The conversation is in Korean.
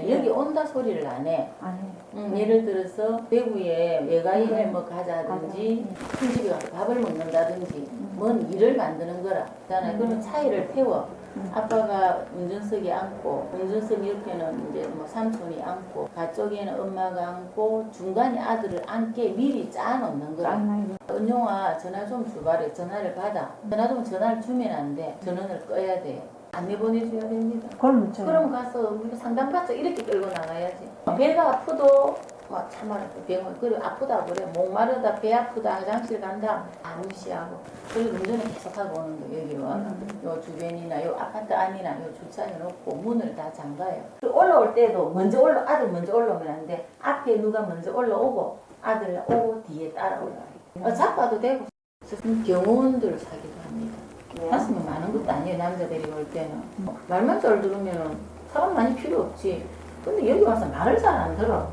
여기 온다 소리를 안 해. 안 해. 음, 예를 들어서 대구에 외가에 음. 뭐 가자든지 가자. 큰 집에 가서 밥을 먹는다든지 음. 뭔 일을 만드는 거라. 음. 그러면 차이를 태워. 음. 아빠가 운전석에 앉고 운전석 옆에는 이제 뭐 삼촌이 앉고 가쪽에는 엄마가 앉고 중간에 아들을 앉게 미리 짜놓는 거라. 짠나요. 은용아 전화 좀 줘봐래. 전화를 받아. 전화 좀 전화를 주면 안 돼. 전원을 꺼야 돼. 안내 보내줘야 됩니다. 그럼 저 그럼 가서 우리가 상담받자 이렇게 끌고 나가야지. 배가 아프도 막 참아라 병원 그래 아프다 그래 목마르다 배 아프다 화장실 간다 다 무시하고 그리고 운전을 계속하고 오는 거 여기로 와가 요 주변이나 요 아파트 안이나 요 주차해 놓고 문을 다 잠가요. 그리고 올라올 때도 먼저 올라 아들 먼저 올라오면 안 돼. 앞에 누가 먼저 올라오고 아들 오고 뒤에 따라 올라와요. 어, 잡아도 되고 경호원들 사기도 합니다. 가슴이 많은 것도 아니에요 남자들이 올 때는. 말만 잘 들으면 사람 많이 필요 없지. 근데 여기 와서 말을 잘 안 들어